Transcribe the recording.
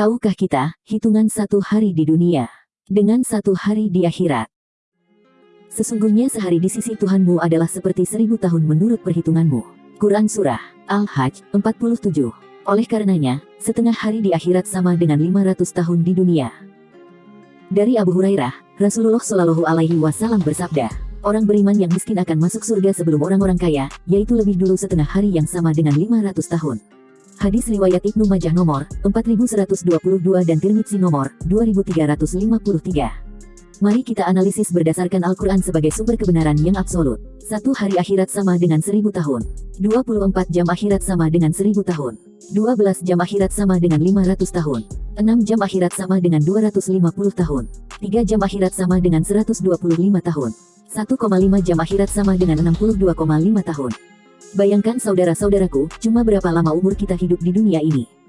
Tahukah kita, hitungan satu hari di dunia, dengan satu hari di akhirat. Sesungguhnya sehari di sisi Tuhanmu adalah seperti seribu tahun menurut perhitunganmu. Quran Surah Al-Hajj 47 Oleh karenanya, setengah hari di akhirat sama dengan 500 tahun di dunia. Dari Abu Hurairah, Rasulullah Shallallahu Alaihi Wasallam bersabda, orang beriman yang miskin akan masuk surga sebelum orang-orang kaya, yaitu lebih dulu setengah hari yang sama dengan 500 tahun. Hadis riwayat Ibnu Majah nomor 4122 dan Tirmidzi nomor 2353. Mari kita analisis berdasarkan Al-Quran sebagai sumber kebenaran yang absolut. Satu hari akhirat sama dengan seribu tahun. 24 jam akhirat sama dengan seribu tahun. 12 jam akhirat sama dengan 500 tahun. 6 jam akhirat sama dengan 250 tahun. 3 jam akhirat sama dengan 125 tahun. 1,5 jam akhirat sama dengan 62,5 tahun. Bayangkan saudara-saudaraku, cuma berapa lama umur kita hidup di dunia ini.